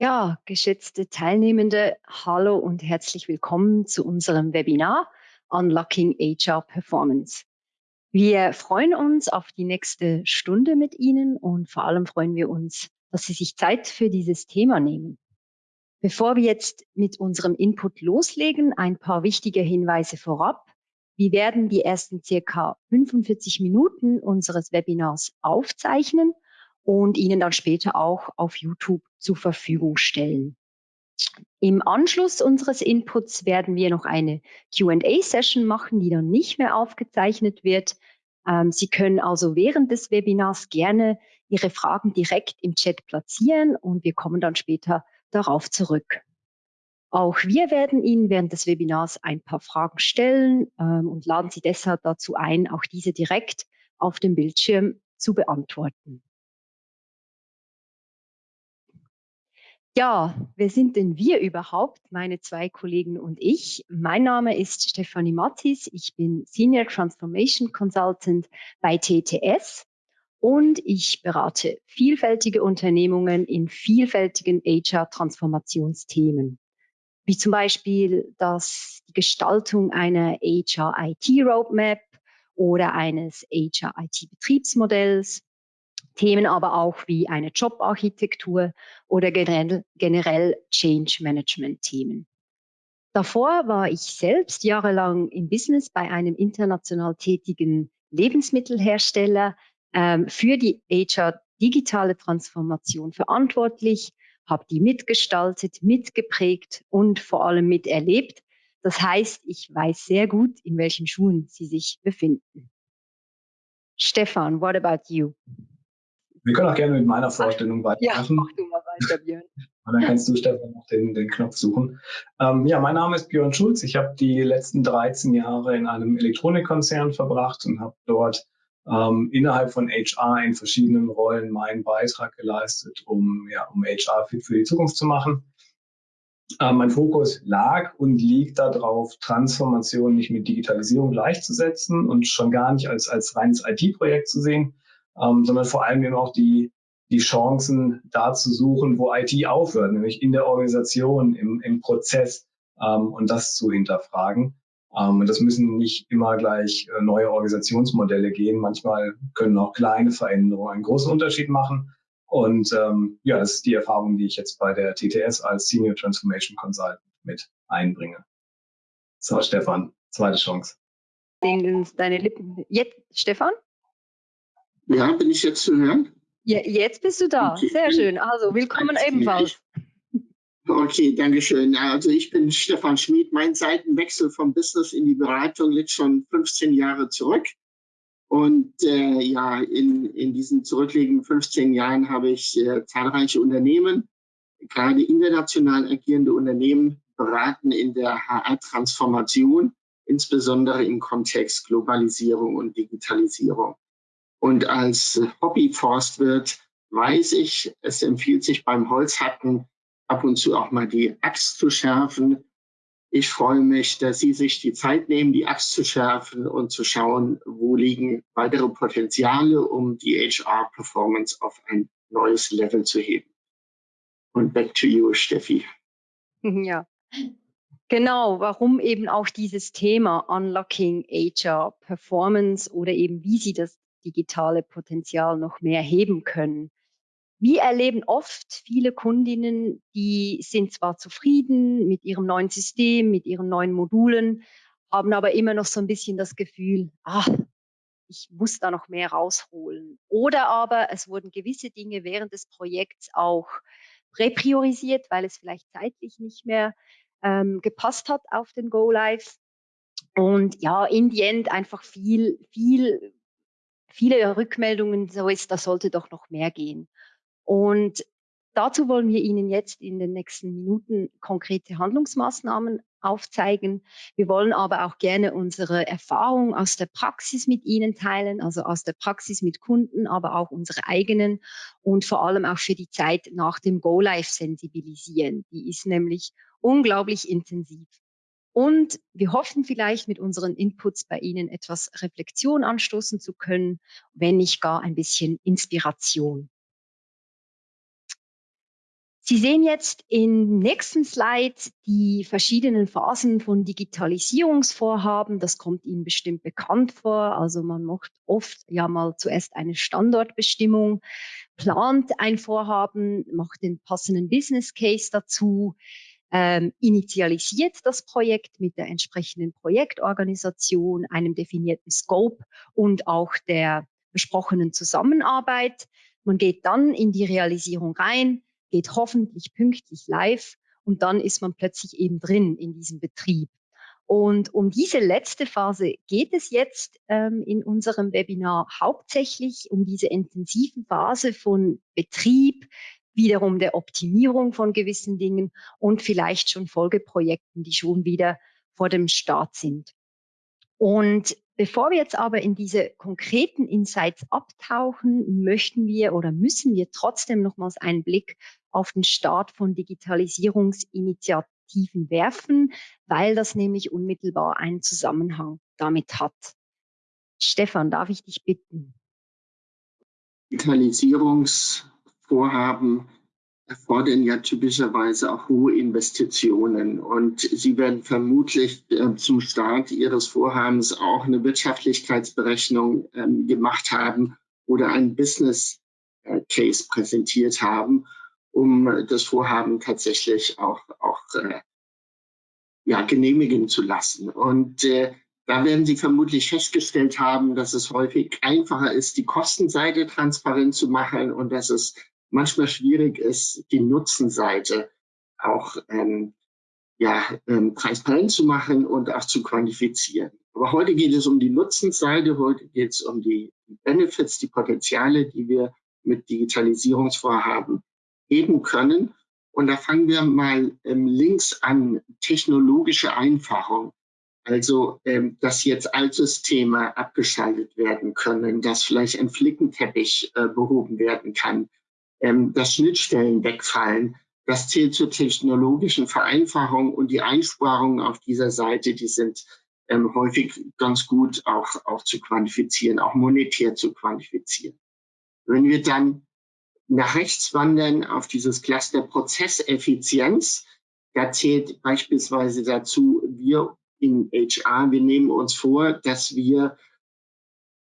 Ja, geschätzte Teilnehmende, hallo und herzlich willkommen zu unserem Webinar Unlocking HR Performance. Wir freuen uns auf die nächste Stunde mit Ihnen und vor allem freuen wir uns, dass Sie sich Zeit für dieses Thema nehmen. Bevor wir jetzt mit unserem Input loslegen, ein paar wichtige Hinweise vorab. Wir werden die ersten circa 45 Minuten unseres Webinars aufzeichnen und Ihnen dann später auch auf YouTube zur Verfügung stellen. Im Anschluss unseres Inputs werden wir noch eine Q&A-Session machen, die dann nicht mehr aufgezeichnet wird. Ähm, Sie können also während des Webinars gerne Ihre Fragen direkt im Chat platzieren und wir kommen dann später darauf zurück. Auch wir werden Ihnen während des Webinars ein paar Fragen stellen ähm, und laden Sie deshalb dazu ein, auch diese direkt auf dem Bildschirm zu beantworten. Ja, wer sind denn wir überhaupt, meine zwei Kollegen und ich? Mein Name ist Stefanie Mattis, ich bin Senior Transformation Consultant bei TTS und ich berate vielfältige Unternehmungen in vielfältigen HR-Transformationsthemen, wie zum Beispiel das, die Gestaltung einer HR-IT-Roadmap oder eines HR-IT-Betriebsmodells Themen aber auch wie eine Jobarchitektur oder generell, generell Change Management Themen. Davor war ich selbst jahrelang im Business bei einem international tätigen Lebensmittelhersteller ähm, für die HR digitale Transformation verantwortlich, habe die mitgestaltet, mitgeprägt und vor allem miterlebt. Das heißt, ich weiß sehr gut, in welchen Schuhen Sie sich befinden. Stefan, what about you? Wir können auch gerne mit meiner Vorstellung weitermachen. Ja, mach du mal weiter, Björn. Und dann kannst du, Stefan, noch den, den Knopf suchen. Ähm, ja, mein Name ist Björn Schulz. Ich habe die letzten 13 Jahre in einem Elektronikkonzern verbracht und habe dort ähm, innerhalb von HR in verschiedenen Rollen meinen Beitrag geleistet, um, ja, um HR fit für die Zukunft zu machen. Ähm, mein Fokus lag und liegt darauf, Transformation nicht mit Digitalisierung gleichzusetzen und schon gar nicht als, als reines IT-Projekt zu sehen, ähm, sondern vor allem eben auch die, die Chancen da zu suchen, wo IT aufhört, nämlich in der Organisation, im, im Prozess ähm, und das zu hinterfragen. Ähm, und das müssen nicht immer gleich äh, neue Organisationsmodelle gehen. Manchmal können auch kleine Veränderungen einen großen Unterschied machen. Und ähm, ja, das ist die Erfahrung, die ich jetzt bei der TTS als Senior Transformation Consultant mit einbringe. So, Stefan, zweite Chance. Deine Lippen. Jetzt, Stefan? Ja, bin ich jetzt zu hören? Ja, jetzt bist du da. Okay. Sehr schön. Also willkommen ebenfalls. Okay, danke schön. Also ich bin Stefan Schmid. Mein Seitenwechsel vom Business in die Beratung liegt schon 15 Jahre zurück. Und äh, ja, in, in diesen zurückliegenden 15 Jahren habe ich äh, zahlreiche Unternehmen, gerade international agierende Unternehmen, beraten in der HR-Transformation, insbesondere im Kontext Globalisierung und Digitalisierung. Und als Hobbyforstwirt weiß ich, es empfiehlt sich beim Holzhacken ab und zu auch mal die Axt zu schärfen. Ich freue mich, dass Sie sich die Zeit nehmen, die Axt zu schärfen und zu schauen, wo liegen weitere Potenziale, um die HR-Performance auf ein neues Level zu heben. Und back to you, Steffi. Ja, Genau, warum eben auch dieses Thema Unlocking HR Performance oder eben wie Sie das digitale Potenzial noch mehr heben können. Wir erleben oft viele Kundinnen, die sind zwar zufrieden mit ihrem neuen System, mit ihren neuen Modulen, haben aber immer noch so ein bisschen das Gefühl, ah, ich muss da noch mehr rausholen. Oder aber es wurden gewisse Dinge während des Projekts auch repriorisiert, weil es vielleicht zeitlich nicht mehr ähm, gepasst hat auf den Go Live. Und ja, in the end einfach viel, viel viele Rückmeldungen so ist, da sollte doch noch mehr gehen. Und dazu wollen wir Ihnen jetzt in den nächsten Minuten konkrete Handlungsmaßnahmen aufzeigen. Wir wollen aber auch gerne unsere Erfahrung aus der Praxis mit Ihnen teilen, also aus der Praxis mit Kunden, aber auch unsere eigenen und vor allem auch für die Zeit nach dem Go-Live sensibilisieren. Die ist nämlich unglaublich intensiv. Und wir hoffen vielleicht mit unseren Inputs bei Ihnen etwas Reflexion anstoßen zu können, wenn nicht gar ein bisschen Inspiration. Sie sehen jetzt im nächsten Slide die verschiedenen Phasen von Digitalisierungsvorhaben. Das kommt Ihnen bestimmt bekannt vor. Also man macht oft ja mal zuerst eine Standortbestimmung, plant ein Vorhaben, macht den passenden Business Case dazu, ähm, initialisiert das Projekt mit der entsprechenden Projektorganisation, einem definierten Scope und auch der besprochenen Zusammenarbeit. Man geht dann in die Realisierung rein, geht hoffentlich pünktlich live und dann ist man plötzlich eben drin in diesem Betrieb. Und um diese letzte Phase geht es jetzt ähm, in unserem Webinar hauptsächlich um diese intensive Phase von Betrieb, wiederum der Optimierung von gewissen Dingen und vielleicht schon Folgeprojekten, die schon wieder vor dem Start sind. Und bevor wir jetzt aber in diese konkreten Insights abtauchen, möchten wir oder müssen wir trotzdem nochmals einen Blick auf den Start von Digitalisierungsinitiativen werfen, weil das nämlich unmittelbar einen Zusammenhang damit hat. Stefan, darf ich dich bitten? Digitalisierungsvorhaben erfordern ja typischerweise auch hohe Investitionen. Und Sie werden vermutlich äh, zum Start Ihres Vorhabens auch eine Wirtschaftlichkeitsberechnung äh, gemacht haben oder einen Business äh, Case präsentiert haben, um das Vorhaben tatsächlich auch, auch äh, ja, genehmigen zu lassen. Und äh, da werden Sie vermutlich festgestellt haben, dass es häufig einfacher ist, die Kostenseite transparent zu machen und dass es manchmal schwierig ist, die Nutzenseite auch ähm, ja, ähm, transparent zu machen und auch zu quantifizieren. Aber heute geht es um die Nutzenseite, heute geht es um die Benefits, die Potenziale, die wir mit Digitalisierungsvorhaben heben können. Und da fangen wir mal ähm, links an, technologische Einfachung. Also, ähm, dass jetzt Altsysteme abgeschaltet werden können, dass vielleicht ein Flickenteppich äh, behoben werden kann, ähm, dass Schnittstellen wegfallen. Das zählt zur technologischen Vereinfachung und die Einsparungen auf dieser Seite, die sind ähm, häufig ganz gut auch, auch zu quantifizieren, auch monetär zu quantifizieren. Wenn wir dann nach rechts wandern auf dieses Cluster Prozesseffizienz, da zählt beispielsweise dazu, wir in HR, wir nehmen uns vor, dass wir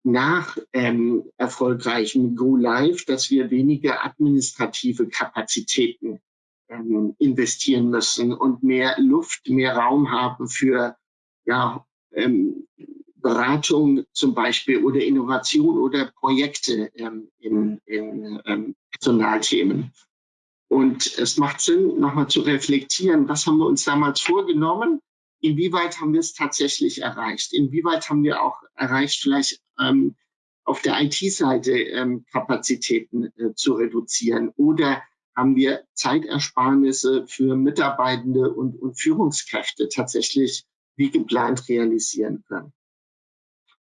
nach ähm, erfolgreichem Go Live, dass wir weniger administrative Kapazitäten ähm, investieren müssen und mehr Luft, mehr Raum haben für ja, ähm, Beratung zum Beispiel oder Innovation oder Projekte ähm, in, in ähm, Personalthemen. Und es macht Sinn, nochmal zu reflektieren, was haben wir uns damals vorgenommen inwieweit haben wir es tatsächlich erreicht? Inwieweit haben wir auch erreicht, vielleicht ähm, auf der IT-Seite ähm, Kapazitäten äh, zu reduzieren? Oder haben wir Zeitersparnisse für Mitarbeitende und, und Führungskräfte tatsächlich wie geplant realisieren können?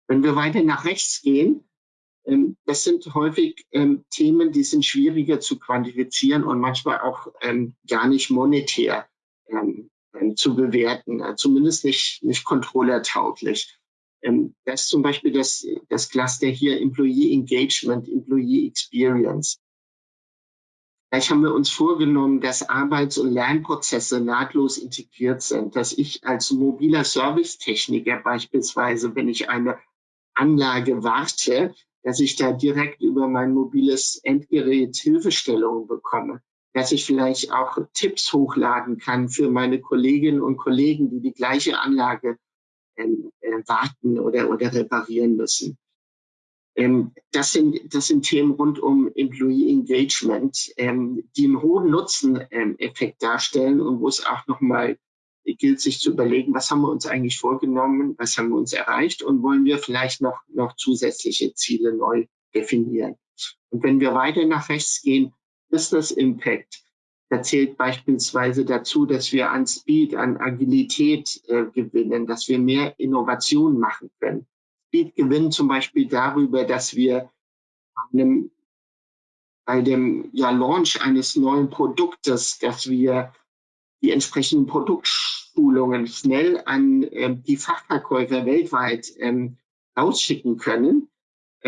Wenn wir weiter nach rechts gehen, ähm, das sind häufig ähm, Themen, die sind schwieriger zu quantifizieren und manchmal auch ähm, gar nicht monetär ähm, zu bewerten, äh, zumindest nicht, nicht controllertauglich. Ähm, das ist zum Beispiel das, das Cluster hier Employee Engagement, Employee Experience. Vielleicht haben wir uns vorgenommen, dass Arbeits- und Lernprozesse nahtlos integriert sind, dass ich als mobiler Servicetechniker beispielsweise, wenn ich eine Anlage warte, dass ich da direkt über mein mobiles Endgerät Hilfestellungen bekomme dass ich vielleicht auch Tipps hochladen kann für meine Kolleginnen und Kollegen, die die gleiche Anlage ähm, äh, warten oder, oder reparieren müssen. Ähm, das, sind, das sind Themen rund um Employee Engagement, ähm, die einen hohen Nutzeneffekt darstellen und wo es auch nochmal gilt, sich zu überlegen, was haben wir uns eigentlich vorgenommen, was haben wir uns erreicht und wollen wir vielleicht noch, noch zusätzliche Ziele neu definieren. Und wenn wir weiter nach rechts gehen, Business Impact. Da zählt beispielsweise dazu, dass wir an Speed, an Agilität äh, gewinnen, dass wir mehr Innovation machen können. Speed gewinnen zum Beispiel darüber, dass wir einem, bei dem ja, Launch eines neuen Produktes, dass wir die entsprechenden Produktschulungen schnell an äh, die Fachverkäufer weltweit ähm, ausschicken können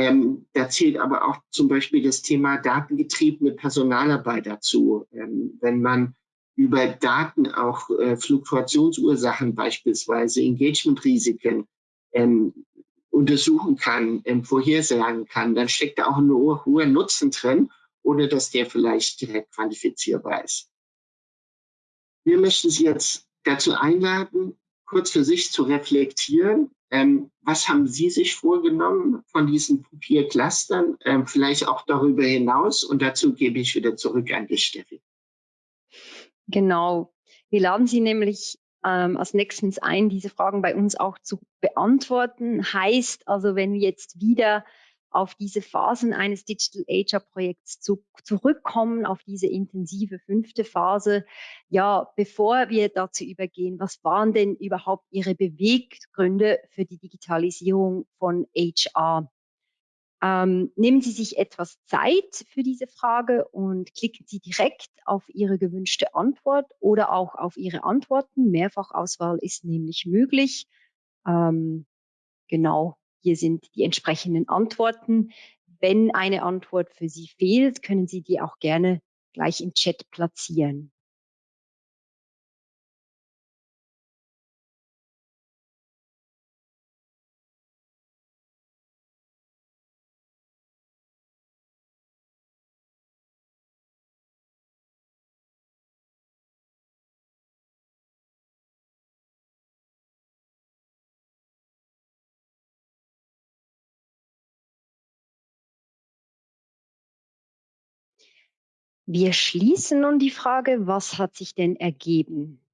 Ähm, da zählt aber auch zum Beispiel das Thema datengetriebene Personalarbeit dazu. Ähm, wenn man über Daten auch äh, Fluktuationsursachen beispielsweise, Engagementrisiken ähm, untersuchen kann, ähm, vorhersagen kann, dann steckt da auch ein hoher Nutzen drin, ohne dass der vielleicht direkt quantifizierbar ist. Wir möchten Sie jetzt dazu einladen, kurz für sich zu reflektieren. Ähm, was haben Sie sich vorgenommen von diesen vier Clustern? Ähm, vielleicht auch darüber hinaus. Und dazu gebe ich wieder zurück an dich, Steffi. Genau. Wir laden Sie nämlich ähm, als nächstens ein, diese Fragen bei uns auch zu beantworten. Heißt also, wenn wir jetzt wieder auf diese Phasen eines Digital HR Projekts zu, zurückkommen, auf diese intensive fünfte Phase. Ja, bevor wir dazu übergehen, was waren denn überhaupt Ihre Beweggründe für die Digitalisierung von HR? Ähm, nehmen Sie sich etwas Zeit für diese Frage und klicken Sie direkt auf Ihre gewünschte Antwort oder auch auf Ihre Antworten. Mehrfachauswahl ist nämlich möglich. Ähm, genau, hier sind die entsprechenden Antworten. Wenn eine Antwort für Sie fehlt, können Sie die auch gerne gleich im Chat platzieren. Wir schließen nun die Frage, was hat sich denn ergeben?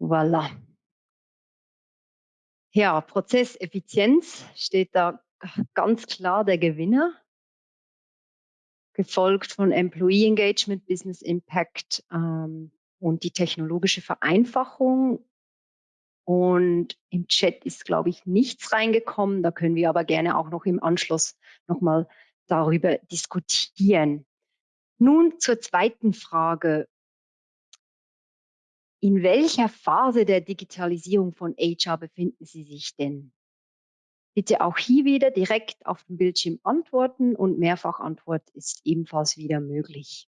Voilà. Ja, Prozesseffizienz steht da ganz klar der Gewinner, gefolgt von Employee Engagement, Business Impact ähm, und die technologische Vereinfachung und im Chat ist, glaube ich, nichts reingekommen. Da können wir aber gerne auch noch im Anschluss nochmal darüber diskutieren. Nun zur zweiten Frage. In welcher Phase der Digitalisierung von HR befinden Sie sich denn? Bitte auch hier wieder direkt auf dem Bildschirm antworten und Mehrfachantwort ist ebenfalls wieder möglich.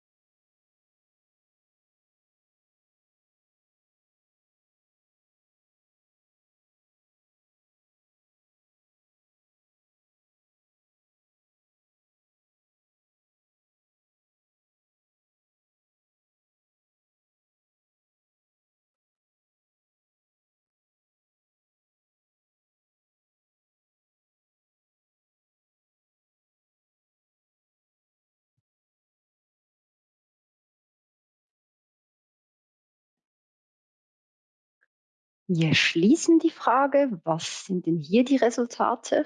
Wir schließen die Frage, was sind denn hier die Resultate?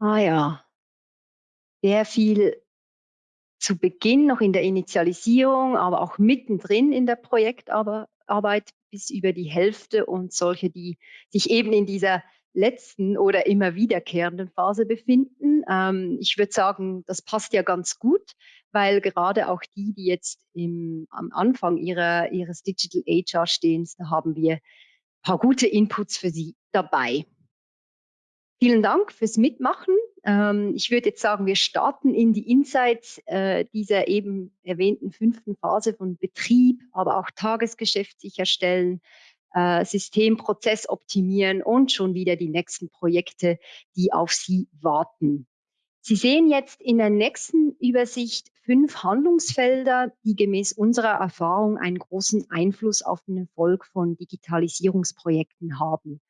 Ah ja, sehr viel zu Beginn noch in der Initialisierung, aber auch mittendrin in der Projektarbeit bis über die Hälfte und solche, die sich eben in dieser letzten oder immer wiederkehrenden Phase befinden. Ähm, ich würde sagen, das passt ja ganz gut, weil gerade auch die, die jetzt im, am Anfang ihrer, ihres Digital HR stehen, da haben wir ein paar gute Inputs für Sie dabei. Vielen Dank fürs Mitmachen. Ähm, ich würde jetzt sagen, wir starten in die Insights äh, dieser eben erwähnten fünften Phase von Betrieb, aber auch Tagesgeschäft sicherstellen, äh, Systemprozess optimieren und schon wieder die nächsten Projekte, die auf Sie warten. Sie sehen jetzt in der nächsten Übersicht fünf Handlungsfelder, die gemäß unserer Erfahrung einen großen Einfluss auf den Erfolg von Digitalisierungsprojekten haben.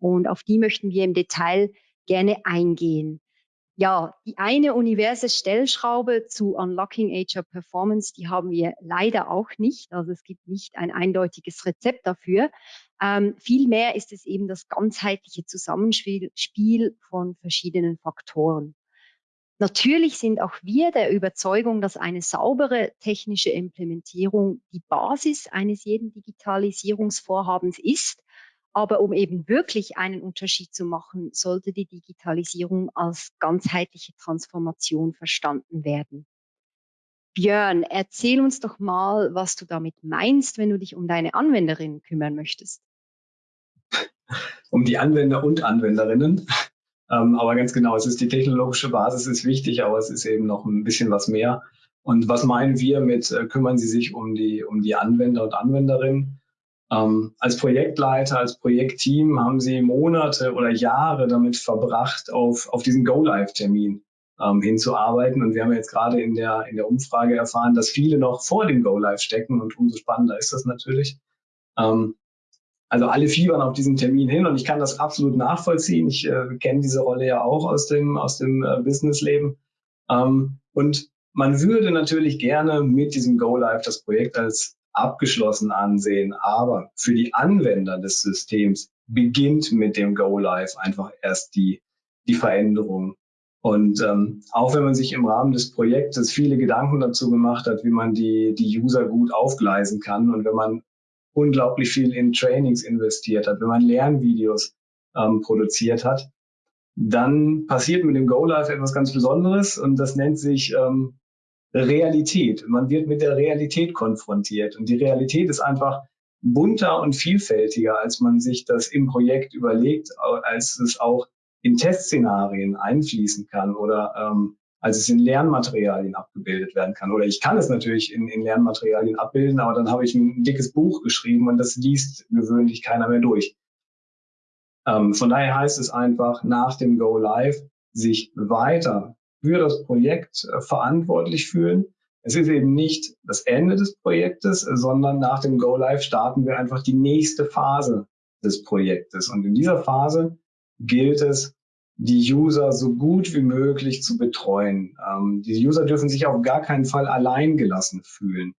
Und auf die möchten wir im Detail gerne eingehen ja, die eine universe Stellschraube zu Unlocking HR Performance, die haben wir leider auch nicht. Also es gibt nicht ein eindeutiges Rezept dafür. Ähm, vielmehr ist es eben das ganzheitliche Zusammenspiel von verschiedenen Faktoren. Natürlich sind auch wir der Überzeugung, dass eine saubere technische Implementierung die Basis eines jeden Digitalisierungsvorhabens ist aber um eben wirklich einen Unterschied zu machen, sollte die Digitalisierung als ganzheitliche Transformation verstanden werden. Björn, erzähl uns doch mal, was du damit meinst, wenn du dich um deine Anwenderinnen kümmern möchtest. Um die Anwender und Anwenderinnen. Ähm, aber ganz genau, es ist die technologische Basis ist wichtig, aber es ist eben noch ein bisschen was mehr. Und was meinen wir mit, äh, kümmern Sie sich um die, um die Anwender und Anwenderinnen? Ähm, als Projektleiter, als Projektteam haben Sie Monate oder Jahre damit verbracht, auf, auf diesen Go-Live-Termin ähm, hinzuarbeiten. Und wir haben jetzt gerade in der, in der Umfrage erfahren, dass viele noch vor dem Go-Live stecken und umso spannender ist das natürlich. Ähm, also alle fiebern auf diesen Termin hin und ich kann das absolut nachvollziehen. Ich äh, kenne diese Rolle ja auch aus dem, aus dem äh, Businessleben. Ähm, und man würde natürlich gerne mit diesem Go Live das Projekt als abgeschlossen ansehen, aber für die Anwender des Systems beginnt mit dem Go Live einfach erst die, die Veränderung. Und ähm, auch wenn man sich im Rahmen des Projektes viele Gedanken dazu gemacht hat, wie man die, die User gut aufgleisen kann und wenn man unglaublich viel in Trainings investiert hat, wenn man Lernvideos ähm, produziert hat, dann passiert mit dem Go Live etwas ganz Besonderes und das nennt sich ähm, Realität. Man wird mit der Realität konfrontiert und die Realität ist einfach bunter und vielfältiger, als man sich das im Projekt überlegt, als es auch in Testszenarien einfließen kann oder ähm, als es in Lernmaterialien abgebildet werden kann. Oder ich kann es natürlich in, in Lernmaterialien abbilden, aber dann habe ich ein dickes Buch geschrieben und das liest gewöhnlich keiner mehr durch. Ähm, von daher heißt es einfach, nach dem Go Live sich weiter für das Projekt äh, verantwortlich fühlen. Es ist eben nicht das Ende des Projektes, sondern nach dem Go Live starten wir einfach die nächste Phase des Projektes. Und in dieser Phase gilt es, die User so gut wie möglich zu betreuen. Ähm, die User dürfen sich auf gar keinen Fall allein gelassen fühlen.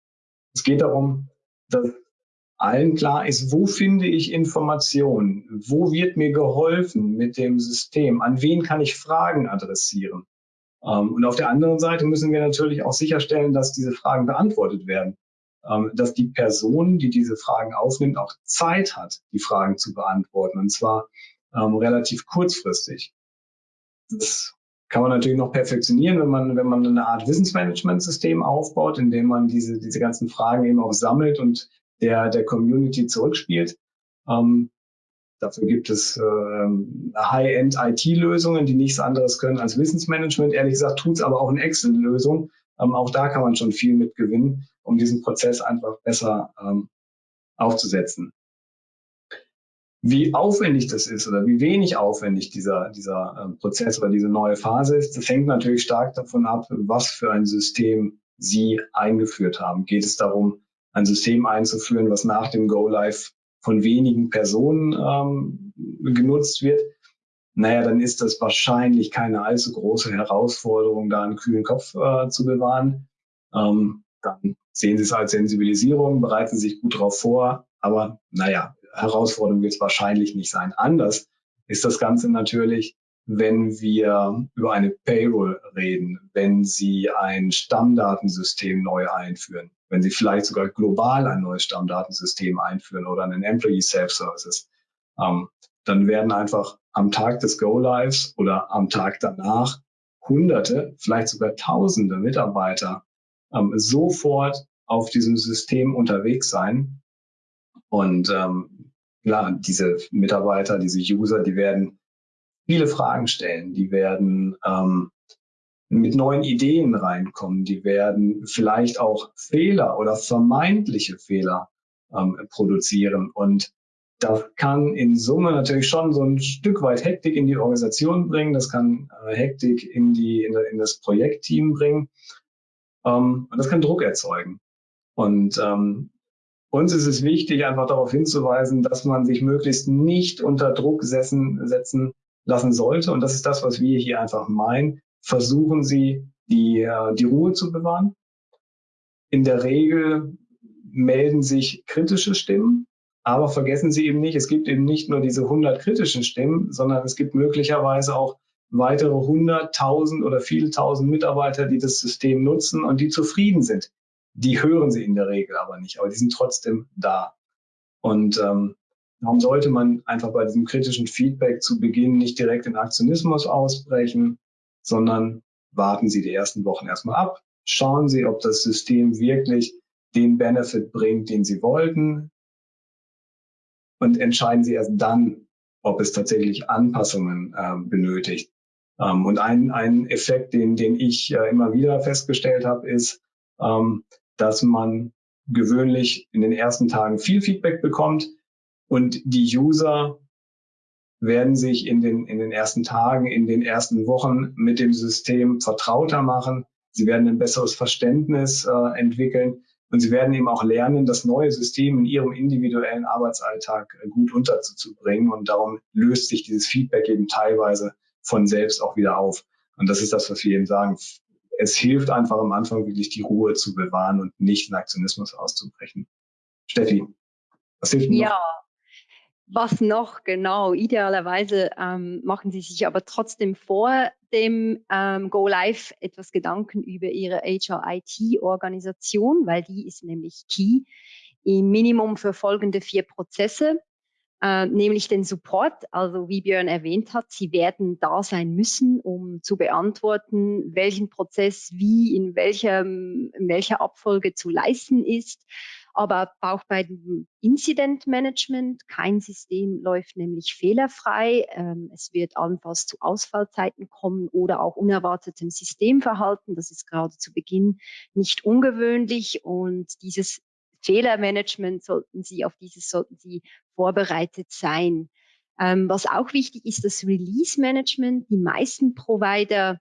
Es geht darum, dass allen klar ist, wo finde ich Informationen? Wo wird mir geholfen mit dem System? An wen kann ich Fragen adressieren? Ähm, und auf der anderen Seite müssen wir natürlich auch sicherstellen, dass diese Fragen beantwortet werden. Ähm, dass die Person, die diese Fragen aufnimmt, auch Zeit hat, die Fragen zu beantworten. Und zwar ähm, relativ kurzfristig. Das kann man natürlich noch perfektionieren, wenn man, wenn man eine Art Wissensmanagement-System aufbaut, in dem man diese, diese ganzen Fragen eben auch sammelt und der, der Community zurückspielt. Ähm, dafür gibt es ähm, High-End-IT-Lösungen, die nichts anderes können als Wissensmanagement. Ehrlich gesagt tut es aber auch eine Excel-Lösung. Ähm, auch da kann man schon viel mit gewinnen, um diesen Prozess einfach besser ähm, aufzusetzen. Wie aufwendig das ist oder wie wenig aufwendig dieser, dieser äh, Prozess oder diese neue Phase ist, das hängt natürlich stark davon ab, was für ein System Sie eingeführt haben. Geht es darum, ein System einzuführen, was nach dem Go Live von wenigen Personen ähm, genutzt wird? Naja, dann ist das wahrscheinlich keine allzu große Herausforderung, da einen kühlen Kopf äh, zu bewahren. Ähm, dann sehen Sie es als Sensibilisierung, bereiten Sie sich gut darauf vor. Aber naja, Herausforderung wird es wahrscheinlich nicht sein. Anders ist das Ganze natürlich, wenn wir über eine Payroll reden, wenn Sie ein Stammdatensystem neu einführen, wenn Sie vielleicht sogar global ein neues Stammdatensystem einführen oder einen Employee Self-Services, ähm, dann werden einfach am Tag des Go-Lives oder am Tag danach Hunderte, vielleicht sogar Tausende Mitarbeiter ähm, sofort auf diesem System unterwegs sein. Und ähm, klar, diese Mitarbeiter, diese User, die werden viele Fragen stellen, die werden ähm, mit neuen Ideen reinkommen, die werden vielleicht auch Fehler oder vermeintliche Fehler ähm, produzieren. Und das kann in Summe natürlich schon so ein Stück weit Hektik in die Organisation bringen, das kann äh, Hektik in, die, in, in das Projektteam bringen ähm, und das kann Druck erzeugen. Und ähm, uns ist es wichtig, einfach darauf hinzuweisen, dass man sich möglichst nicht unter Druck setzen, setzen lassen sollte. Und das ist das, was wir hier einfach meinen. Versuchen Sie, die, äh, die Ruhe zu bewahren. In der Regel melden sich kritische Stimmen, aber vergessen Sie eben nicht, es gibt eben nicht nur diese 100 kritischen Stimmen, sondern es gibt möglicherweise auch weitere 100.000 oder viele tausend Mitarbeiter, die das System nutzen und die zufrieden sind die hören sie in der Regel aber nicht, aber die sind trotzdem da. Und ähm, darum sollte man einfach bei diesem kritischen Feedback zu Beginn nicht direkt in Aktionismus ausbrechen, sondern warten Sie die ersten Wochen erstmal ab, schauen Sie, ob das System wirklich den Benefit bringt, den Sie wollten und entscheiden Sie erst dann, ob es tatsächlich Anpassungen äh, benötigt. Ähm, und ein, ein Effekt, den, den ich äh, immer wieder festgestellt habe, ist, ähm, dass man gewöhnlich in den ersten Tagen viel Feedback bekommt und die User werden sich in den, in den ersten Tagen, in den ersten Wochen mit dem System vertrauter machen. Sie werden ein besseres Verständnis äh, entwickeln und sie werden eben auch lernen, das neue System in ihrem individuellen Arbeitsalltag äh, gut unterzubringen. Und darum löst sich dieses Feedback eben teilweise von selbst auch wieder auf. Und das ist das, was wir eben sagen. Es hilft einfach am Anfang wirklich die Ruhe zu bewahren und nicht in Aktionismus auszubrechen. Steffi, was hilft ja. noch? Was noch genau? Idealerweise ähm, machen Sie sich aber trotzdem vor dem ähm, Go Live etwas Gedanken über Ihre HR-IT-Organisation, weil die ist nämlich key. Im Minimum für folgende vier Prozesse, äh, nämlich den Support. Also wie Björn erwähnt hat, Sie werden da sein müssen, um zu beantworten, welchen Prozess wie in welcher, in welcher Abfolge zu leisten ist aber auch bei dem Incident Management. Kein System läuft nämlich fehlerfrei. Ähm, es wird allenfalls zu Ausfallzeiten kommen oder auch unerwartetem Systemverhalten. Das ist gerade zu Beginn nicht ungewöhnlich und dieses Fehlermanagement sollten Sie, auf dieses sollten Sie vorbereitet sein. Ähm, was auch wichtig ist, das Release Management. Die meisten Provider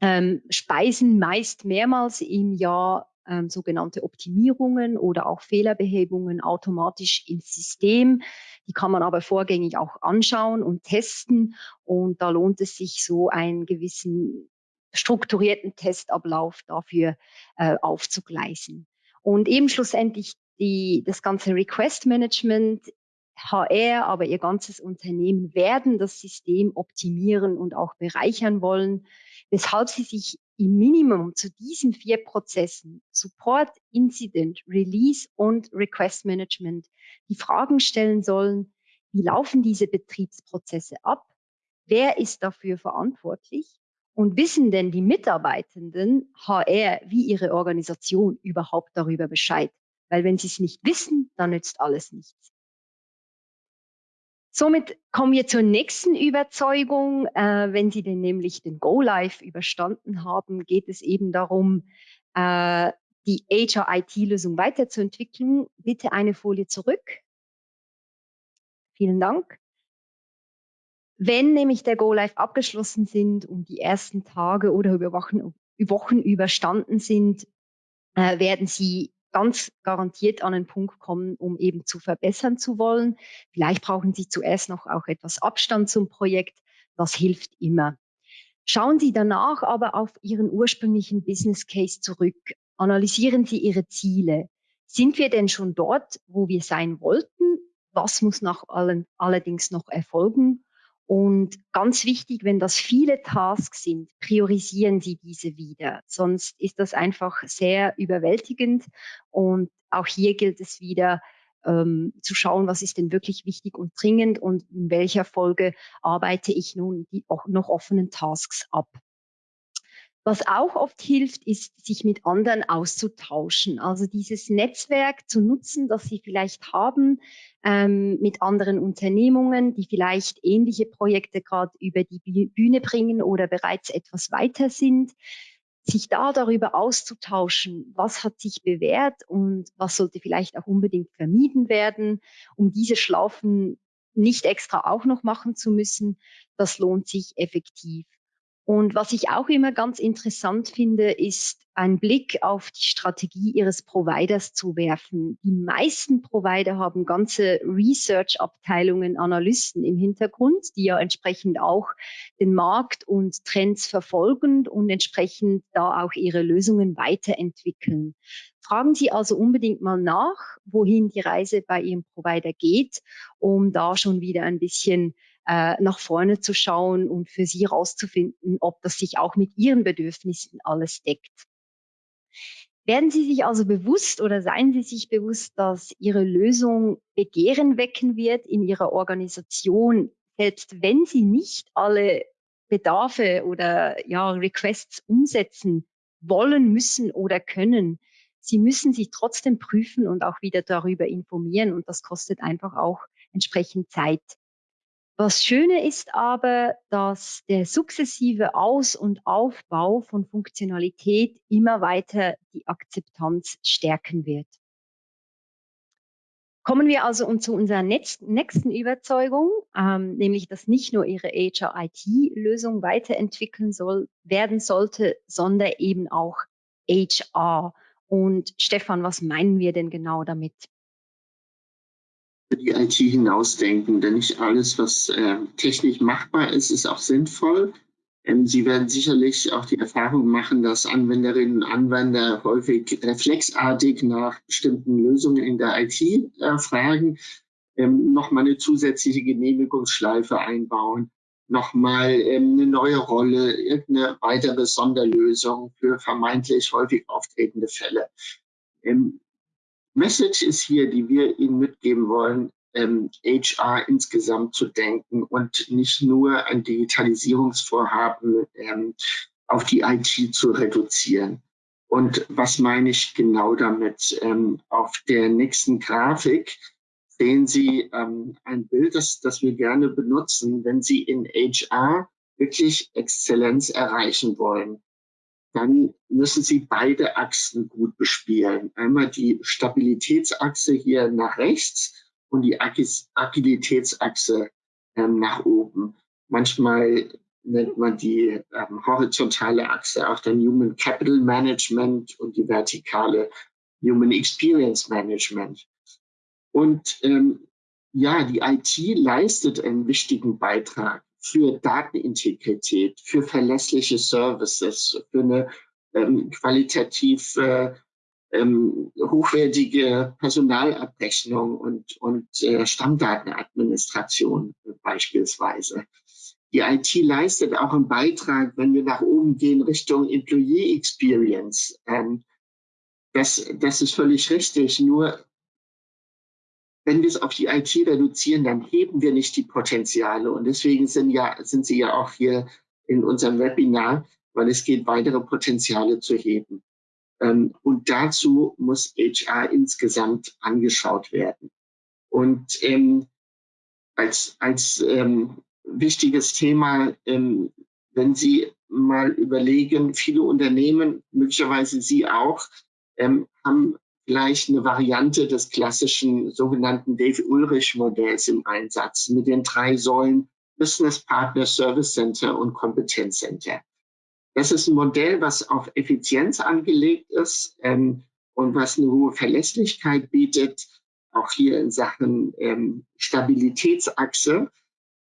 ähm, speisen meist mehrmals im Jahr ähm, sogenannte Optimierungen oder auch Fehlerbehebungen automatisch ins System. Die kann man aber vorgängig auch anschauen und testen. Und da lohnt es sich, so einen gewissen strukturierten Testablauf dafür äh, aufzugleisen. Und eben schlussendlich die, das ganze Request Management HR, aber ihr ganzes Unternehmen werden das System optimieren und auch bereichern wollen, weshalb sie sich im Minimum zu diesen vier Prozessen Support, Incident, Release und Request Management die Fragen stellen sollen, wie laufen diese Betriebsprozesse ab? Wer ist dafür verantwortlich? Und wissen denn die Mitarbeitenden HR wie ihre Organisation überhaupt darüber Bescheid? Weil wenn sie es nicht wissen, dann nützt alles nichts. Somit kommen wir zur nächsten Überzeugung. Äh, wenn Sie denn nämlich den Go-Live überstanden haben, geht es eben darum, äh, die HR-IT-Lösung weiterzuentwickeln. Bitte eine Folie zurück. Vielen Dank. Wenn nämlich der Go-Live abgeschlossen sind und die ersten Tage oder Wochen, Wochen überstanden sind, äh, werden Sie ganz garantiert an einen Punkt kommen, um eben zu verbessern zu wollen. Vielleicht brauchen Sie zuerst noch auch etwas Abstand zum Projekt. Das hilft immer. Schauen Sie danach aber auf Ihren ursprünglichen Business Case zurück. Analysieren Sie Ihre Ziele. Sind wir denn schon dort, wo wir sein wollten? Was muss nach allen, allerdings noch erfolgen? Und ganz wichtig, wenn das viele Tasks sind, priorisieren Sie diese wieder. Sonst ist das einfach sehr überwältigend. Und auch hier gilt es wieder, ähm, zu schauen, was ist denn wirklich wichtig und dringend und in welcher Folge arbeite ich nun die noch offenen Tasks ab. Was auch oft hilft, ist, sich mit anderen auszutauschen. Also dieses Netzwerk zu nutzen, das Sie vielleicht haben ähm, mit anderen Unternehmungen, die vielleicht ähnliche Projekte gerade über die Bühne bringen oder bereits etwas weiter sind. Sich da darüber auszutauschen, was hat sich bewährt und was sollte vielleicht auch unbedingt vermieden werden, um diese Schlafen nicht extra auch noch machen zu müssen, das lohnt sich effektiv. Und was ich auch immer ganz interessant finde, ist einen Blick auf die Strategie ihres Providers zu werfen. Die meisten Provider haben ganze Research-Abteilungen, Analysten im Hintergrund, die ja entsprechend auch den Markt und Trends verfolgen und entsprechend da auch ihre Lösungen weiterentwickeln. Fragen Sie also unbedingt mal nach, wohin die Reise bei Ihrem Provider geht, um da schon wieder ein bisschen äh, nach vorne zu schauen und für sie herauszufinden, ob das sich auch mit ihren Bedürfnissen alles deckt. Werden Sie sich also bewusst oder seien Sie sich bewusst, dass Ihre Lösung Begehren wecken wird in Ihrer Organisation, selbst wenn Sie nicht alle Bedarfe oder ja, Requests umsetzen wollen, müssen oder können. Sie müssen sich trotzdem prüfen und auch wieder darüber informieren und das kostet einfach auch entsprechend Zeit. Was Schöne ist aber, dass der sukzessive Aus- und Aufbau von Funktionalität immer weiter die Akzeptanz stärken wird. Kommen wir also zu unserer nächsten Überzeugung, ähm, nämlich dass nicht nur Ihre HR-IT-Lösung weiterentwickeln soll, werden sollte, sondern eben auch HR. Und Stefan, was meinen wir denn genau damit? Die IT hinausdenken, denn nicht alles, was äh, technisch machbar ist, ist auch sinnvoll. Ähm, Sie werden sicherlich auch die Erfahrung machen, dass Anwenderinnen und Anwender häufig reflexartig nach bestimmten Lösungen in der IT äh, fragen, ähm, nochmal eine zusätzliche Genehmigungsschleife einbauen, nochmal ähm, eine neue Rolle, irgendeine weitere Sonderlösung für vermeintlich häufig auftretende Fälle. Ähm, Message ist hier, die wir Ihnen mitgeben wollen, ähm, HR insgesamt zu denken und nicht nur ein Digitalisierungsvorhaben ähm, auf die IT zu reduzieren. Und was meine ich genau damit? Ähm, auf der nächsten Grafik sehen Sie ähm, ein Bild, das, das wir gerne benutzen, wenn Sie in HR wirklich Exzellenz erreichen wollen dann müssen Sie beide Achsen gut bespielen. Einmal die Stabilitätsachse hier nach rechts und die Agilitätsachse ähm, nach oben. Manchmal nennt man die ähm, horizontale Achse auch dann Human Capital Management und die vertikale Human Experience Management. Und ähm, ja, die IT leistet einen wichtigen Beitrag für Datenintegrität, für verlässliche Services, für eine ähm, qualitativ äh, ähm, hochwertige Personalabrechnung und, und äh, Stammdatenadministration beispielsweise. Die IT leistet auch einen Beitrag, wenn wir nach oben gehen Richtung Employee Experience. Ähm, das, das ist völlig richtig. Nur wenn wir es auf die IT reduzieren, dann heben wir nicht die Potenziale. Und deswegen sind, ja, sind Sie ja auch hier in unserem Webinar, weil es geht, weitere Potenziale zu heben. Ähm, und dazu muss HR insgesamt angeschaut werden. Und ähm, als, als ähm, wichtiges Thema, ähm, wenn Sie mal überlegen, viele Unternehmen, möglicherweise Sie auch, ähm, haben gleich eine Variante des klassischen sogenannten Dave Ulrich Modells im Einsatz mit den drei Säulen Business Partner, Service Center und Kompetenz Center. Das ist ein Modell, was auf Effizienz angelegt ist ähm, und was eine hohe Verlässlichkeit bietet, auch hier in Sachen ähm, Stabilitätsachse.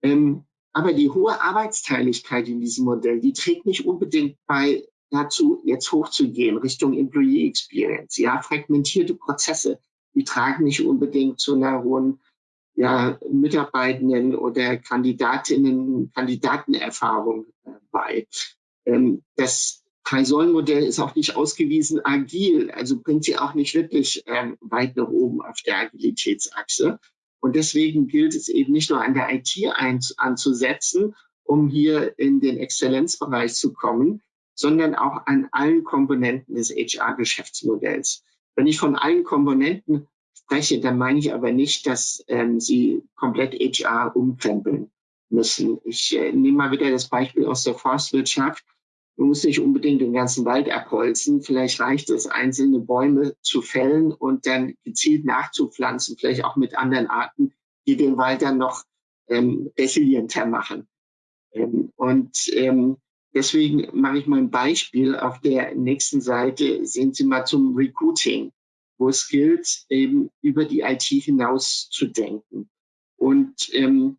Ähm, aber die hohe Arbeitsteiligkeit in diesem Modell, die trägt nicht unbedingt bei dazu, jetzt hochzugehen Richtung Employee Experience. Ja, fragmentierte Prozesse, die tragen nicht unbedingt zu einer hohen ja, Mitarbeitenden oder Kandidatinnen, Kandidatenerfahrung äh, bei. Ähm, das Drei-Säulen-Modell ist auch nicht ausgewiesen agil, also bringt sie auch nicht wirklich ähm, weit nach oben auf der Agilitätsachse. Und deswegen gilt es eben nicht nur an der IT anzusetzen, um hier in den Exzellenzbereich zu kommen, sondern auch an allen Komponenten des HR-Geschäftsmodells. Wenn ich von allen Komponenten spreche, dann meine ich aber nicht, dass ähm, sie komplett HR umkrempeln müssen. Ich äh, nehme mal wieder das Beispiel aus der Forstwirtschaft. Man muss nicht unbedingt den ganzen Wald abholzen. Vielleicht reicht es, einzelne Bäume zu fällen und dann gezielt nachzupflanzen, vielleicht auch mit anderen Arten, die den Wald dann noch ähm, resilienter machen. Ähm, und ähm, deswegen mache ich mal ein Beispiel. Auf der nächsten Seite sehen Sie mal zum Recruiting, wo es gilt, eben über die IT hinaus zu denken. Und ähm,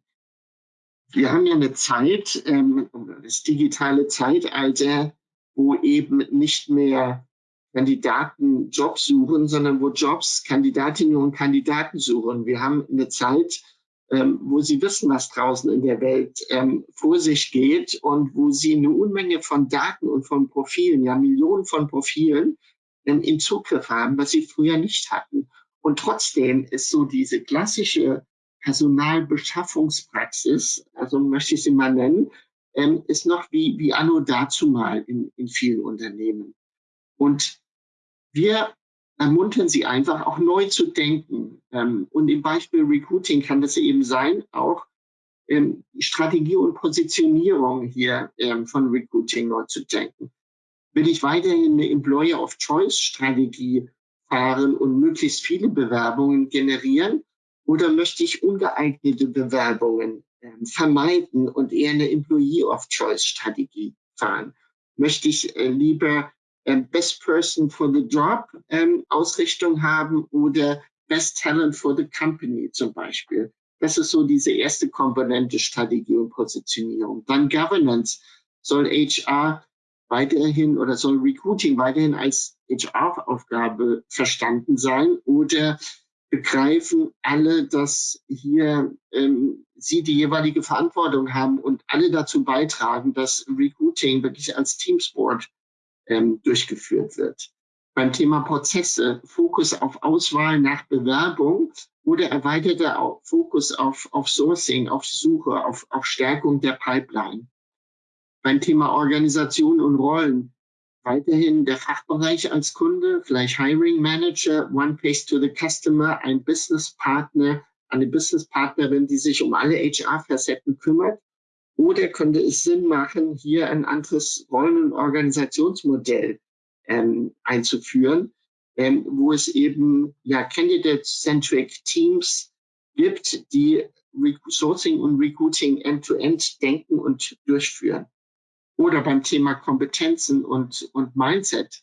wir haben ja eine Zeit, ähm, das digitale Zeitalter, wo eben nicht mehr Kandidaten Jobs suchen, sondern wo Jobs Kandidatinnen und Kandidaten suchen. Wir haben eine Zeit, ähm, wo sie wissen, was draußen in der Welt ähm, vor sich geht und wo sie eine Unmenge von Daten und von Profilen, ja Millionen von Profilen ähm, in Zugriff haben, was sie früher nicht hatten. Und trotzdem ist so diese klassische Personalbeschaffungspraxis, also möchte ich sie mal nennen, ähm, ist noch wie, wie anno dazu mal in, in vielen Unternehmen. Und wir ermuntern sie einfach auch neu zu denken. Ähm, und im Beispiel Recruiting kann das eben sein, auch ähm, Strategie und Positionierung hier ähm, von Recruiting neu zu denken. Will ich weiterhin eine Employer of Choice Strategie fahren und möglichst viele Bewerbungen generieren? Oder möchte ich ungeeignete Bewerbungen vermeiden und eher eine Employee of Choice Strategie fahren? Möchte ich äh, lieber Best Person for the Job ähm, Ausrichtung haben oder Best Talent for the Company zum Beispiel? Das ist so diese erste Komponente Strategie und Positionierung. Dann Governance. Soll HR weiterhin oder soll Recruiting weiterhin als HR-Aufgabe verstanden sein oder begreifen alle, dass hier ähm, sie die jeweilige Verantwortung haben und alle dazu beitragen, dass Recruiting wirklich als Teamsport ähm, durchgeführt wird. Beim Thema Prozesse Fokus auf Auswahl nach Bewerbung oder erweiterter Fokus auf, auf Sourcing, auf Suche, auf, auf Stärkung der Pipeline. Beim Thema Organisation und Rollen weiterhin der Fachbereich als Kunde, vielleicht Hiring Manager, One Place to the Customer, ein Business Partner, eine Business Partnerin, die sich um alle HR-Facetten kümmert oder könnte es Sinn machen, hier ein anderes Rollen- und Organisationsmodell ähm, einzuführen, ähm, wo es eben ja Candidate-centric Teams gibt, die Sourcing und Recruiting end-to-end -end denken und durchführen. Oder beim Thema Kompetenzen und, und Mindset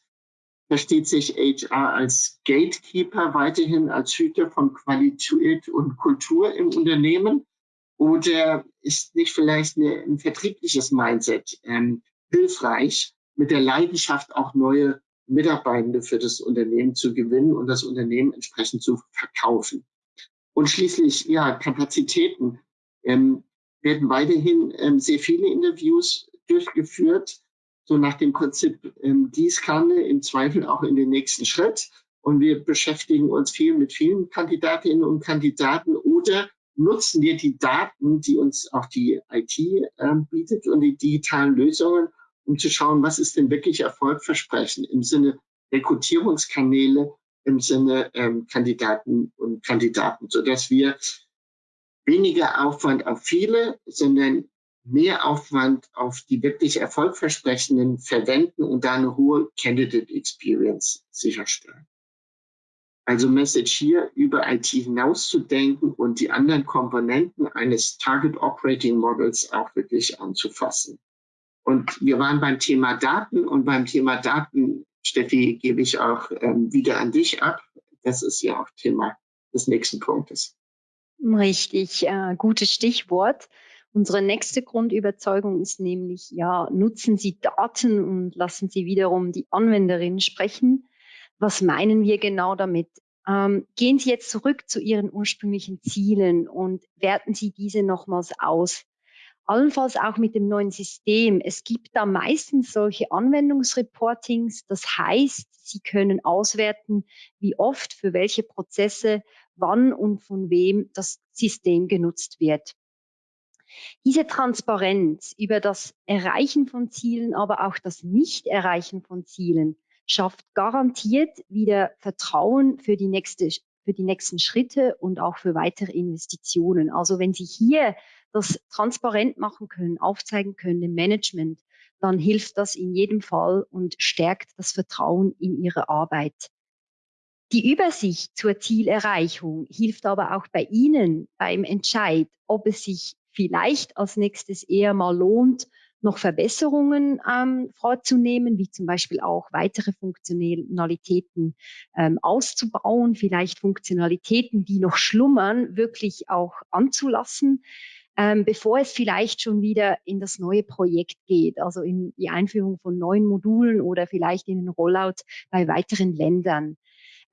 versteht sich HR als Gatekeeper weiterhin als Hüter von Qualität und Kultur im Unternehmen oder ist nicht vielleicht eine, ein vertriebliches Mindset ähm, hilfreich, mit der Leidenschaft auch neue Mitarbeitende für das Unternehmen zu gewinnen und das Unternehmen entsprechend zu verkaufen? Und schließlich, ja, Kapazitäten. Ähm, werden weiterhin ähm, sehr viele Interviews durchgeführt, so nach dem Prinzip ähm, Gießkanne, im Zweifel auch in den nächsten Schritt. Und wir beschäftigen uns viel mit vielen Kandidatinnen und Kandidaten oder nutzen wir die Daten, die uns auch die IT äh, bietet und die digitalen Lösungen, um zu schauen, was ist denn wirklich erfolgversprechend im Sinne Rekrutierungskanäle, im Sinne ähm, Kandidaten und Kandidaten, so dass wir weniger Aufwand auf viele, sondern mehr Aufwand auf die wirklich erfolgversprechenden verwenden und da eine hohe Candidate Experience sicherstellen. Also Message hier über IT hinauszudenken und die anderen Komponenten eines Target Operating Models auch wirklich anzufassen. Und wir waren beim Thema Daten und beim Thema Daten, Steffi, gebe ich auch ähm, wieder an dich ab. Das ist ja auch Thema des nächsten Punktes. Richtig, äh, gutes Stichwort. Unsere nächste Grundüberzeugung ist nämlich, ja, nutzen Sie Daten und lassen Sie wiederum die Anwenderin sprechen. Was meinen wir genau damit? Ähm, gehen Sie jetzt zurück zu Ihren ursprünglichen Zielen und werten Sie diese nochmals aus. Allenfalls auch mit dem neuen System. Es gibt da meistens solche Anwendungsreportings. Das heißt, Sie können auswerten, wie oft für welche Prozesse, wann und von wem das System genutzt wird. Diese Transparenz über das Erreichen von Zielen, aber auch das Nicht-Erreichen von Zielen schafft garantiert wieder Vertrauen für die nächste für die nächsten Schritte und auch für weitere Investitionen. Also wenn Sie hier das transparent machen können, aufzeigen können im Management, dann hilft das in jedem Fall und stärkt das Vertrauen in Ihre Arbeit. Die Übersicht zur Zielerreichung hilft aber auch bei Ihnen beim Entscheid, ob es sich vielleicht als nächstes eher mal lohnt, noch Verbesserungen ähm, vorzunehmen, wie zum Beispiel auch weitere Funktionalitäten ähm, auszubauen, vielleicht Funktionalitäten, die noch schlummern, wirklich auch anzulassen, ähm, bevor es vielleicht schon wieder in das neue Projekt geht, also in die Einführung von neuen Modulen oder vielleicht in den Rollout bei weiteren Ländern.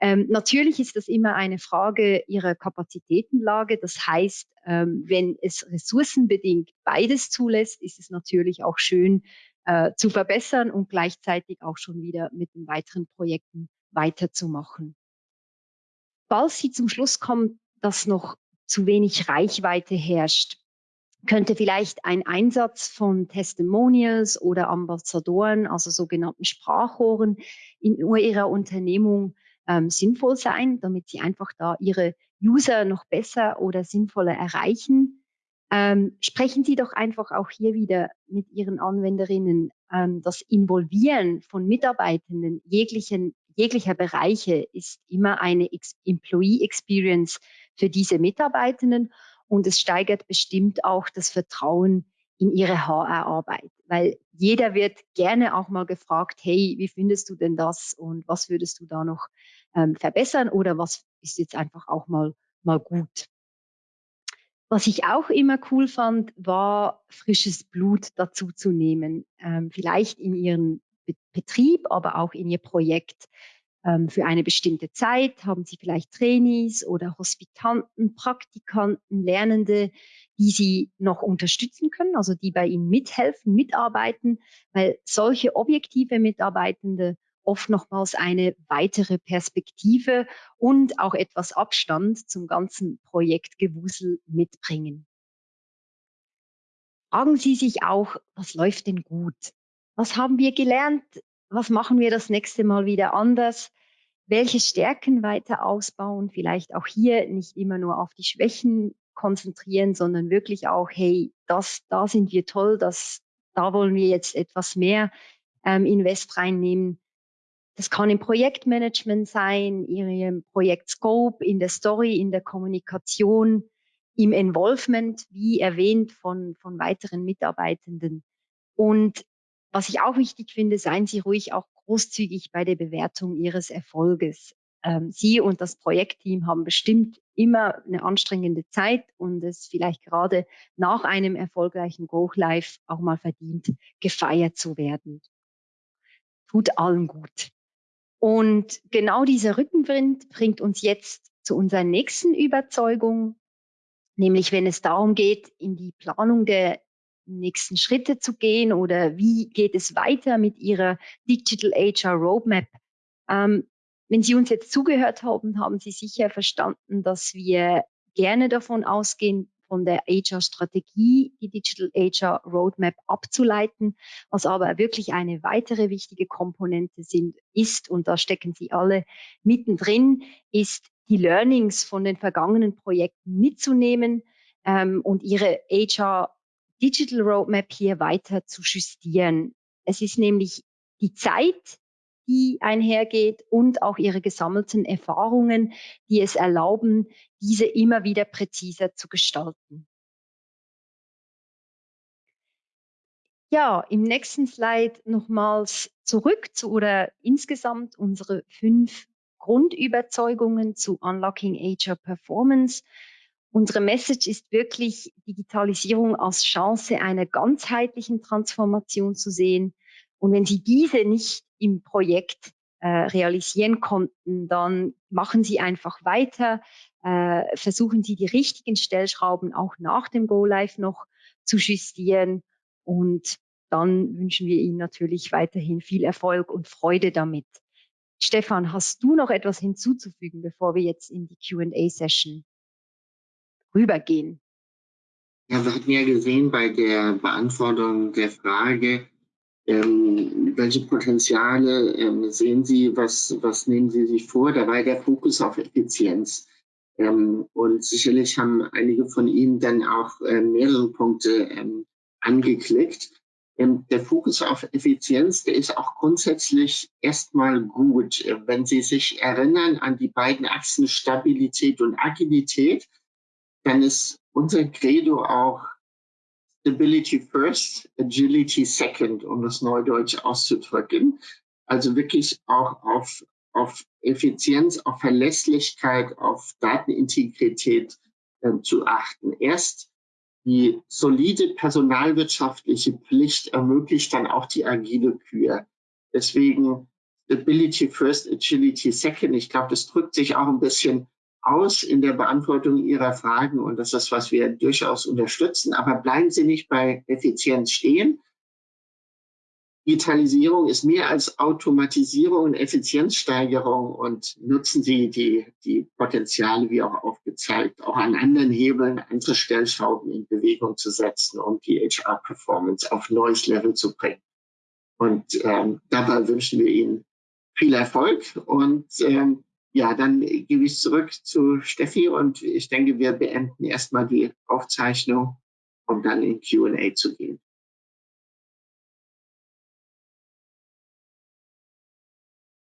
Ähm, natürlich ist das immer eine Frage ihrer Kapazitätenlage. Das heißt, ähm, wenn es ressourcenbedingt beides zulässt, ist es natürlich auch schön äh, zu verbessern und gleichzeitig auch schon wieder mit den weiteren Projekten weiterzumachen. Falls Sie zum Schluss kommen, dass noch zu wenig Reichweite herrscht, könnte vielleicht ein Einsatz von Testimonials oder Ambassadoren, also sogenannten Sprachrohren in ihrer Unternehmung ähm, sinnvoll sein, damit sie einfach da ihre User noch besser oder sinnvoller erreichen. Ähm, sprechen Sie doch einfach auch hier wieder mit Ihren Anwenderinnen. Ähm, das Involvieren von Mitarbeitenden jeglichen, jeglicher Bereiche ist immer eine Ex Employee Experience für diese Mitarbeitenden und es steigert bestimmt auch das Vertrauen in ihre HR-Arbeit, weil jeder wird gerne auch mal gefragt, hey, wie findest du denn das und was würdest du da noch ähm, verbessern oder was ist jetzt einfach auch mal, mal gut. Was ich auch immer cool fand, war frisches Blut dazu zu nehmen, ähm, vielleicht in ihren Betrieb, aber auch in ihr Projekt. Ähm, für eine bestimmte Zeit haben Sie vielleicht Trainees oder Hospitanten, Praktikanten, Lernende, die Sie noch unterstützen können, also die bei Ihnen mithelfen, mitarbeiten, weil solche objektive Mitarbeitende oft nochmals eine weitere Perspektive und auch etwas Abstand zum ganzen Projektgewusel mitbringen. Fragen Sie sich auch, was läuft denn gut? Was haben wir gelernt? Was machen wir das nächste Mal wieder anders? welche Stärken weiter ausbauen, vielleicht auch hier nicht immer nur auf die Schwächen konzentrieren, sondern wirklich auch, hey, das, da sind wir toll, das, da wollen wir jetzt etwas mehr ähm, Invest reinnehmen. Das kann im Projektmanagement sein, in Ihrem Projektscope, in der Story, in der Kommunikation, im Involvement, wie erwähnt, von, von weiteren Mitarbeitenden. Und was ich auch wichtig finde, seien Sie ruhig auch großzügig bei der Bewertung Ihres Erfolges. Ähm, Sie und das Projektteam haben bestimmt immer eine anstrengende Zeit und es vielleicht gerade nach einem erfolgreichen Go Live auch mal verdient, gefeiert zu werden. Tut allen gut. Und genau dieser Rückenwind bringt uns jetzt zu unserer nächsten Überzeugung, nämlich wenn es darum geht, in die Planung der nächsten Schritte zu gehen oder wie geht es weiter mit Ihrer Digital HR Roadmap. Ähm, wenn Sie uns jetzt zugehört haben, haben Sie sicher verstanden, dass wir gerne davon ausgehen, von der HR-Strategie die Digital HR Roadmap abzuleiten, was aber wirklich eine weitere wichtige Komponente sind, ist, und da stecken Sie alle mittendrin, ist die Learnings von den vergangenen Projekten mitzunehmen ähm, und ihre HR Digital Roadmap hier weiter zu justieren. Es ist nämlich die Zeit, die einhergeht und auch ihre gesammelten Erfahrungen, die es erlauben, diese immer wieder präziser zu gestalten. Ja, im nächsten Slide nochmals zurück zu oder insgesamt unsere fünf Grundüberzeugungen zu Unlocking HR Performance. Unsere Message ist wirklich, Digitalisierung als Chance einer ganzheitlichen Transformation zu sehen. Und wenn Sie diese nicht im Projekt äh, realisieren konnten, dann machen Sie einfach weiter, äh, versuchen Sie die richtigen Stellschrauben auch nach dem Go Live noch zu justieren und dann wünschen wir Ihnen natürlich weiterhin viel Erfolg und Freude damit. Stefan, hast du noch etwas hinzuzufügen, bevor wir jetzt in die Q&A-Session rübergehen. Ja, wir hatten ja gesehen bei der Beantwortung der Frage, ähm, welche Potenziale ähm, sehen Sie, was, was nehmen Sie sich vor? Da war der Fokus auf Effizienz. Ähm, und sicherlich haben einige von Ihnen dann auch äh, mehrere Punkte ähm, angeklickt. Ähm, der Fokus auf Effizienz, der ist auch grundsätzlich erstmal gut. Wenn Sie sich erinnern an die beiden Achsen Stabilität und Agilität, dann ist unser Credo auch Stability first, Agility second, um das Neudeutsch auszudrücken. Also wirklich auch auf, auf Effizienz, auf Verlässlichkeit, auf Datenintegrität äh, zu achten. Erst die solide personalwirtschaftliche Pflicht ermöglicht dann auch die agile Kür. Deswegen Stability first, Agility second. Ich glaube, das drückt sich auch ein bisschen aus in der Beantwortung Ihrer Fragen und das ist, was wir durchaus unterstützen. Aber bleiben Sie nicht bei Effizienz stehen. Digitalisierung ist mehr als Automatisierung und Effizienzsteigerung und nutzen Sie die, die Potenziale, wie auch aufgezeigt, auch an anderen Hebeln, andere Stellschrauben in Bewegung zu setzen, um die HR-Performance auf neues Level zu bringen. Und ähm, dabei wünschen wir Ihnen viel Erfolg. Und ähm, ja, dann gebe ich zurück zu Steffi und ich denke, wir beenden erstmal die Aufzeichnung, um dann in QA zu gehen.